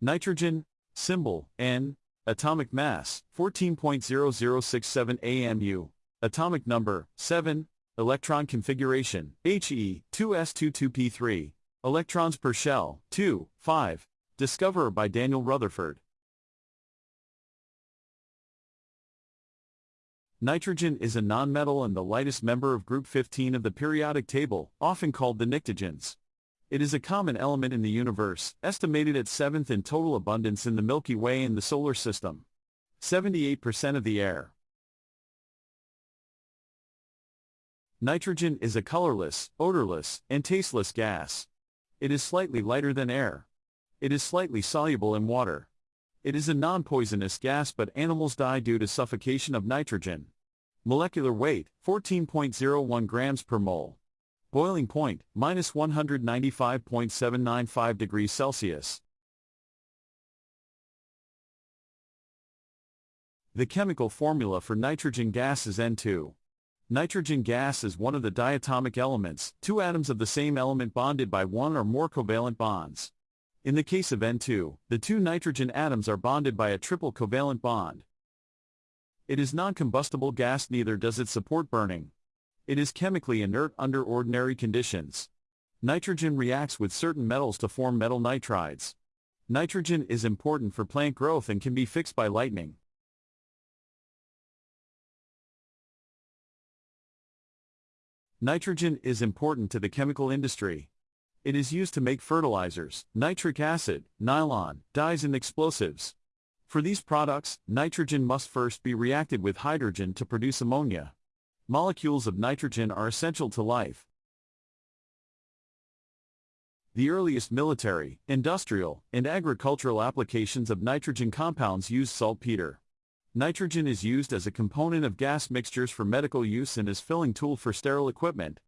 Nitrogen, symbol, N, atomic mass, 14.0067 AMU, atomic number, 7, electron configuration, HE, 2s22p3, electrons per shell, 2, 5, discoverer by Daniel Rutherford. Nitrogen is a nonmetal and the lightest member of group 15 of the periodic table, often called the pnictogens. It is a common element in the universe, estimated at seventh in total abundance in the Milky Way and the Solar System. 78% of the air. Nitrogen is a colorless, odorless, and tasteless gas. It is slightly lighter than air. It is slightly soluble in water. It is a non-poisonous gas but animals die due to suffocation of nitrogen. Molecular weight, 14.01 grams per mole. Boiling point, minus 195.795 degrees Celsius. The chemical formula for nitrogen gas is N2. Nitrogen gas is one of the diatomic elements, two atoms of the same element bonded by one or more covalent bonds. In the case of N2, the two nitrogen atoms are bonded by a triple covalent bond. It is non-combustible gas neither does it support burning. It is chemically inert under ordinary conditions. Nitrogen reacts with certain metals to form metal nitrides. Nitrogen is important for plant growth and can be fixed by lightning. Nitrogen is important to the chemical industry. It is used to make fertilizers, nitric acid, nylon, dyes and explosives. For these products, nitrogen must first be reacted with hydrogen to produce ammonia. Molecules of nitrogen are essential to life. The earliest military, industrial, and agricultural applications of nitrogen compounds used saltpeter. Nitrogen is used as a component of gas mixtures for medical use and as filling tool for sterile equipment.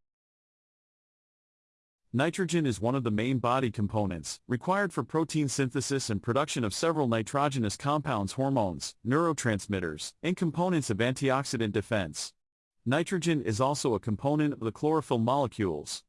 Nitrogen is one of the main body components, required for protein synthesis and production of several nitrogenous compounds hormones, neurotransmitters, and components of antioxidant defense. Nitrogen is also a component of the chlorophyll molecules.